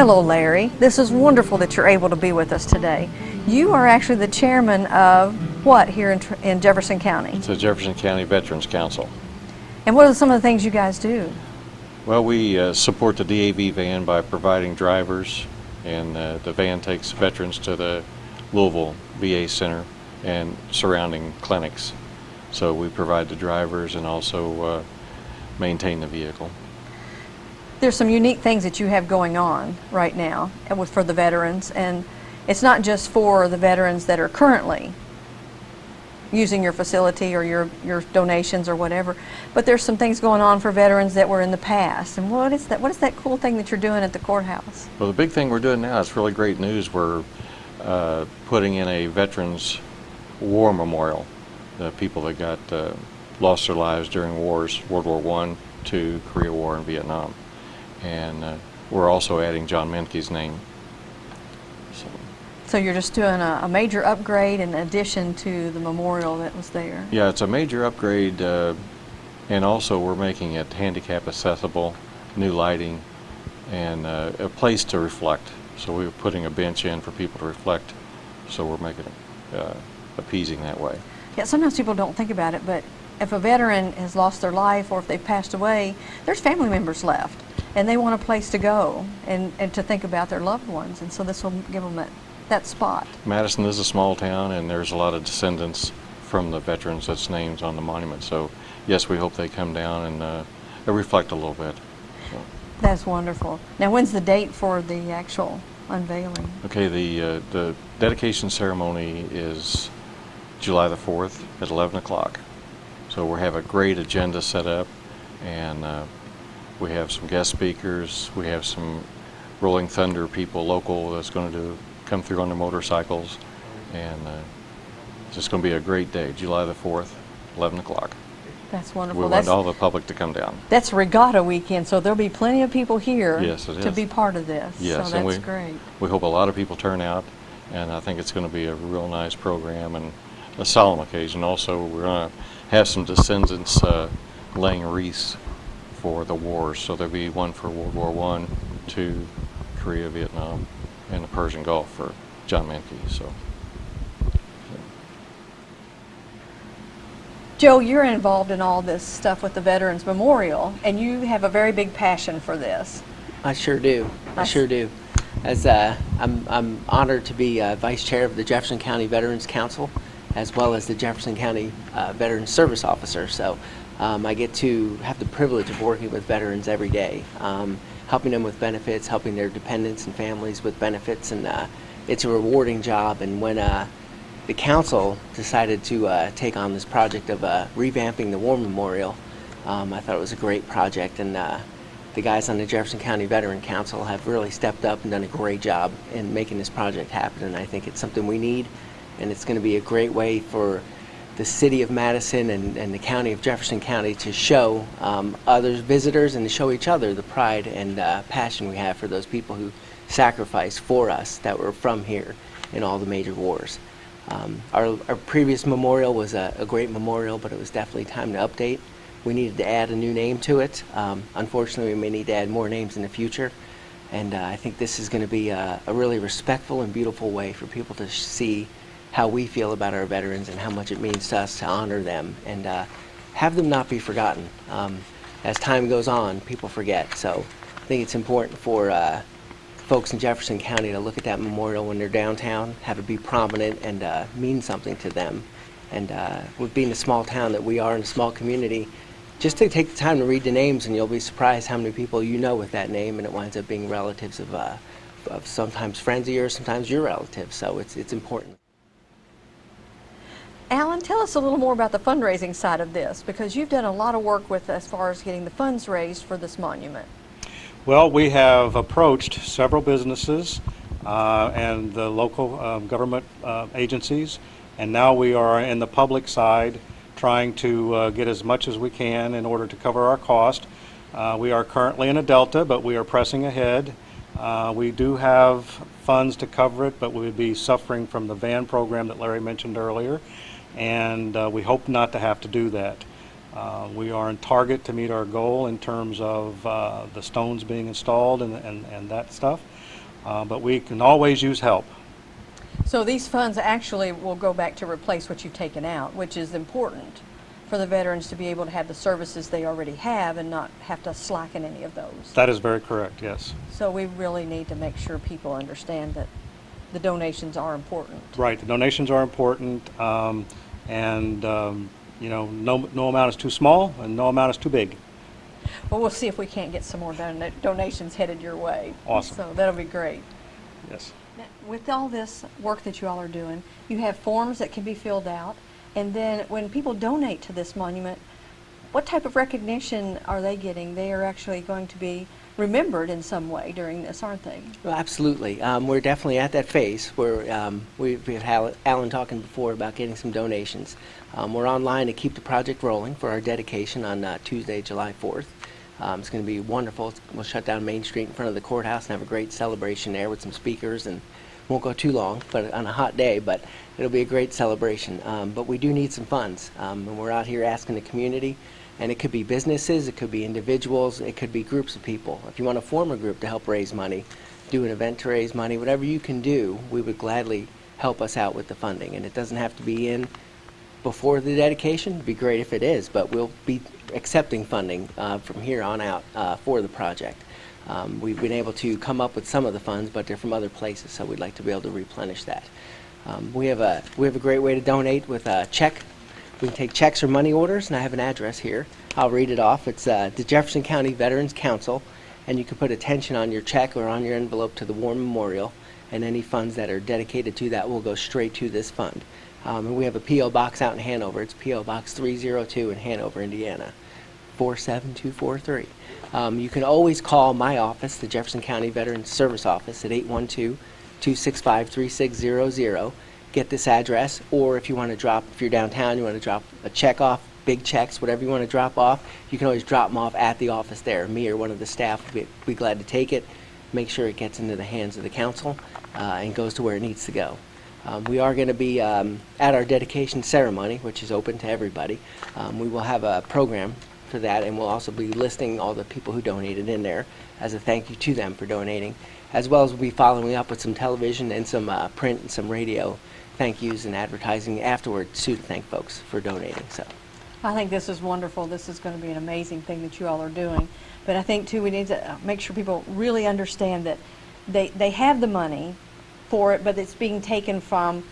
Hello, Larry. This is wonderful that you're able to be with us today. You are actually the chairman of what here in, in Jefferson County? It's the Jefferson County Veterans Council. And what are some of the things you guys do? Well, we uh, support the DAV van by providing drivers, and uh, the van takes veterans to the Louisville VA Center and surrounding clinics. So we provide the drivers and also uh, maintain the vehicle. There's some unique things that you have going on right now for the veterans, and it's not just for the veterans that are currently using your facility or your, your donations or whatever, but there's some things going on for veterans that were in the past. And what is that? What is that cool thing that you're doing at the courthouse? Well, the big thing we're doing now is really great news. We're uh, putting in a Veterans War Memorial. The people that got uh, lost their lives during wars, World War One, Two, Korea War, and Vietnam. And uh, we're also adding John Menke's name. So, So you're just doing a, a major upgrade in addition to the memorial that was there. yeah, it's a major upgrade, uh, and also we're making it handicap accessible, new lighting, and uh, a place to reflect. So we're putting a bench in for people to reflect. So we're making it uh, appeasing that way. Yeah, sometimes people don't think about it, but if a veteran has lost their life or if they've passed away, there's family members left, and they want a place to go and, and to think about their loved ones, and so this will give them that, that spot. Madison is a small town, and there's a lot of descendants from the veterans that's names on the monument. So yes, we hope they come down and uh, reflect a little bit. So, That's wonderful. Now, when's the date for the actual unveiling? okay, the uh, the dedication ceremony is July the 4th at 11 o'clock. So we have a great agenda set up, and uh, we have some guest speakers. We have some Rolling Thunder people local that's going to do come through on their motorcycles, and uh, it's just going to be a great day. July the 4th, 11 o'clock. That's wonderful. We wonderful. want That's, all the public to come down. that's regatta weekend, so there'll be plenty of people here Yes, to is. be part of this. Yes, so that's we great. we hope a lot of people turn out, and I think it's going to be a real nice program and a solemn occasion. Also, we're going to have some descendants uh, laying wreaths for the wars. So there'll be one for World War One, Two, Korea, Vietnam, and the Persian Gulf for John Menke. So. Joe, you're involved in all this stuff with the Veterans Memorial, and you have a very big passion for this. I sure do. I Nice. sure do. As uh, I'm, I'm honored to be uh, vice chair of the Jefferson County Veterans Council, as well as the Jefferson County uh, Veterans Service Officer. So um, I get to have the privilege of working with veterans every day, um, helping them with benefits, helping their dependents and families with benefits, and uh, it's a rewarding job. And when uh, the council decided to uh, take on this project of uh, revamping the War Memorial, um, I thought it was a great project, and uh, the guys on the Jefferson County Veteran Council have really stepped up and done a great job in making this project happen, and I think it's something we need, and it's going to be a great way for the city of Madison and, and the county of Jefferson County to show um, others visitors and to show each other the pride and uh, passion we have for those people who sacrificed for us that were from here in all the major wars. Um, our, our previous memorial was a, a great memorial, but it was definitely time to update. We needed to add a new name to it. Um, unfortunately, we may need to add more names in the future. And uh, I think this is going to be a, a really respectful and beautiful way for people to see how we feel about our veterans and how much it means to us to honor them and uh, have them not be forgotten. Um, as time goes on, people forget. So I think it's important for uh, folks in Jefferson County to look at that memorial when they're downtown, have it be prominent and uh, mean something to them. And uh, with being a small town that we are in a small community, just to take the time to read the names and you'll be surprised how many people you know with that name and it winds up being relatives of, uh, of sometimes friends of yours, sometimes your relatives. So it's, it's important. Alan, tell us a little more about the fundraising side of this, because you've done a lot of work with as far as getting the funds raised for this monument. Well, we have approached several businesses uh, and the local um, government uh, agencies, and now we are in the public side trying to uh, get as much as we can in order to cover our cost. Uh, We are currently in a delta, but we are pressing ahead. Uh, We do have funds to cover it, but we would be suffering from the van program that Larry mentioned earlier, and uh, we hope not to have to do that. Uh, We are on target to meet our goal in terms of uh, the stones being installed and, and and that stuff, Uh, but we can always use help. So these funds actually will go back to replace what you've taken out, which is important for the veterans to be able to have the services they already have and not have to slacken any of those. That is very correct, yes. So we really need to make sure people understand that the donations are important. Right, the donations are important, um, and, um, you know, no, no amount is too small and no amount is too big. Well, we'll see if we can't get some more dona- donations headed your way. Awesome. So that'll be great. Yes. Now, With all this work that you all are doing, you have forms that can be filled out, and then when people donate to this monument, what type of recognition are they getting? They are actually going to be remembered in some way during this, aren't they? Well, absolutely. Um, we're definitely at that phase where um, we, we've had Alan talking before about getting some donations. Um, we're online to keep the project rolling for our dedication on uh, Tuesday, July 4th. Um, it's going to be wonderful. We'll shut down Main Street in front of the courthouse and have a great celebration there with some speakers and won't go too long, but on a hot day, but it'll be a great celebration. Um, but we do need some funds, um, and we're out here asking the community, and it could be businesses, it could be individuals, it could be groups of people. If you want to form a group to help raise money, do an event to raise money, whatever you can do, we would gladly help us out with the funding. And it doesn't have to be in before the dedication. It'd be great if it is, but we'll be accepting funding uh, from here on out uh, for the project. Um, We've been able to come up with some of the funds, but they're from other places, so we'd like to be able to replenish that. Um, We have a, we have a great way to donate with a check. We can take checks or money orders, and I have an address here. I'll read it off. It's uh, the Jefferson County Veterans Council, and you can put attention on your check or on your envelope to the War Memorial, and any funds that are dedicated to that will go straight to this fund. Um, and we have a P.O. box out in Hanover. It's P.O. Box 302 in Hanover, Indiana, 47243. Um, you can always call my office, the Jefferson County Veterans Service Office, at 812-265-3600. Get this address, or if you want to drop, if you're downtown, you want to drop a check off, big checks, whatever you want to drop off, you can always drop them off at the office there. Me or one of the staff will be, be glad to take it, make sure it gets into the hands of the council, uh, and goes to where it needs to go. Um, we are going to be um, at our dedication ceremony, which is open to everybody. Um, we will have a program for that, and we'll also be listing all the people who donated in there as a thank you to them for donating, as well as we'll be following up with some television and some uh, print and some radio thank yous and advertising afterwards too to thank folks for donating. So. I think this is wonderful. This is going to be an amazing thing that you all are doing. But I think too, we need to uh, make sure people really understand that they, they have the money for it, but it's being taken from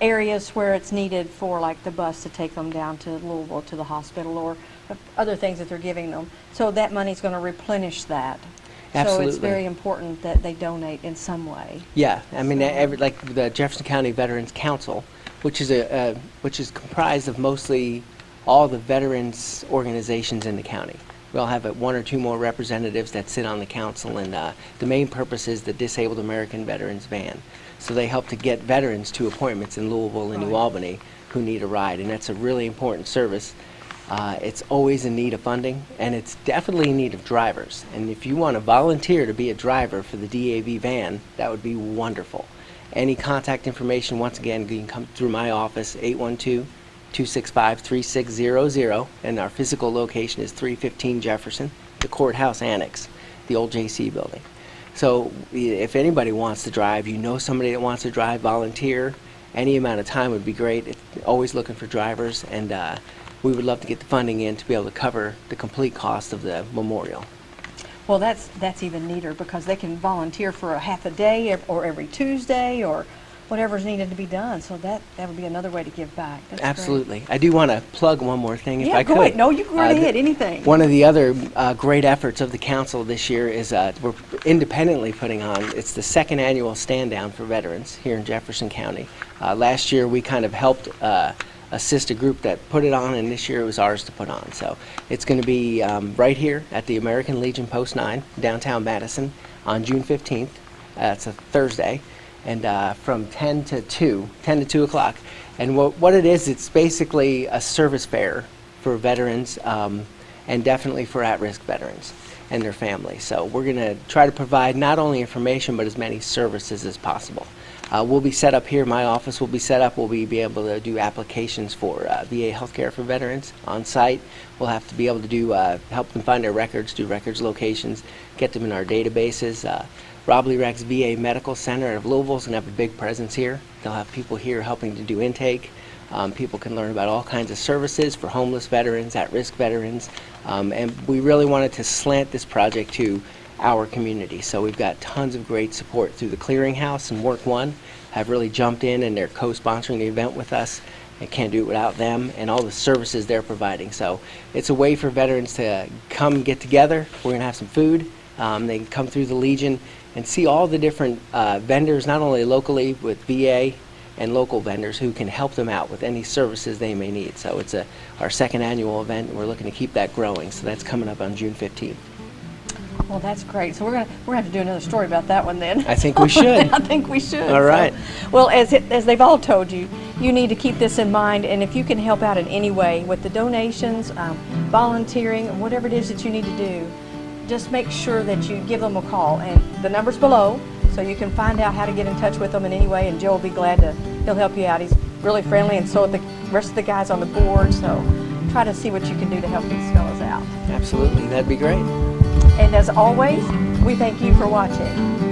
areas where it's needed for like the bus to take them down to Louisville to the hospital or other things that they're giving them. So that money's going to replenish that. So it's very important that they donate in some way. Yeah, I mean, So- every, like the Jefferson County Veterans Council, which is a, uh, which is comprised of mostly all the veterans organizations in the county. We all have uh, one or two more representatives that sit on the council, and uh, the main purpose is the Disabled American Veterans Van. So they help to get veterans to appointments in Louisville and New Albany who need a ride, and that's a really important service. Uh, it's always in need of funding, and it's definitely in need of drivers. And if you want to volunteer to be a driver for the DAV van, that would be wonderful. Any contact information, once again, you can come through my office, 812-265-3600, and our physical location is 315 Jefferson, the courthouse annex, the old JC building. So if anybody wants to drive, you know somebody that wants to drive, volunteer, any amount of time would be great. It's always looking for drivers, and uh, we would love to get the funding in to be able to cover the complete cost of the memorial. Well, that's, that's even neater because they can volunteer for a half a day or every Tuesday or whatever's needed to be done. So that, that would be another way to give back. That's great. Absolutely. I do want to plug one more thing if Yeah, I go could. ahead. No, you go right Uh, ahead. Anything. One of the other uh, great efforts of the council this year is uh, we're independently putting on, it's the second annual stand down for veterans here in Jefferson County. Uh, Last year, we kind of helped uh, assist a group that put it on, and this year it was ours to put on. So it's going to be um, right here at the American Legion Post 9, downtown Madison, on June 15th. Uh, a Thursday, and uh, from 10 to 2, 10 to 2 o'clock. And what, what it is, it's basically a service fair for veterans um, and definitely for at-risk veterans and their families. So we're going to try to provide not only information but as many services as possible. Uh, we'll be set up here. My office will be set up. We'll be, be able to do applications for uh, VA healthcare for veterans on site. We'll have to be able to do uh, help them find their records, do records locations, get them in our databases. Uh, Robley Rex VA Medical Center of Louisville is going to have a big presence here. They'll have people here helping to do intake. Um, people can learn about all kinds of services for homeless veterans, at-risk veterans, um, and we really wanted to slant this project to our community. So we've got tons of great support through the Clearinghouse and WorkOne have really jumped in and they're co-sponsoring the event with us. I can't do it without them and all the services they're providing. So it's a way for veterans to come get together. We're going to have some food. Um, they can come through the Legion and see all the different uh, vendors, not only locally with VA and local vendors who can help them out with any services they may need. So it's a, our second annual event, and we're looking to keep that growing. So that's coming up on June 15th. Well, that's great. So we're gonna we're gonna have to do another story about that one then. I think we should. I think we should. All So- well, as it, as they've all told you, you need to keep this in mind, and if you can help out in any way with the donations, um, volunteering, whatever it is that you need to do, just make sure that you give them a call. And the number's below, so you can find out how to get in touch with them in any way. And Joe will be glad to. He'll help you out. He's really friendly, and so are the rest of the guys on the board. So try to see what you can do to help these fellows out. Absolutely, that'd be great. And as always, we thank you for watching.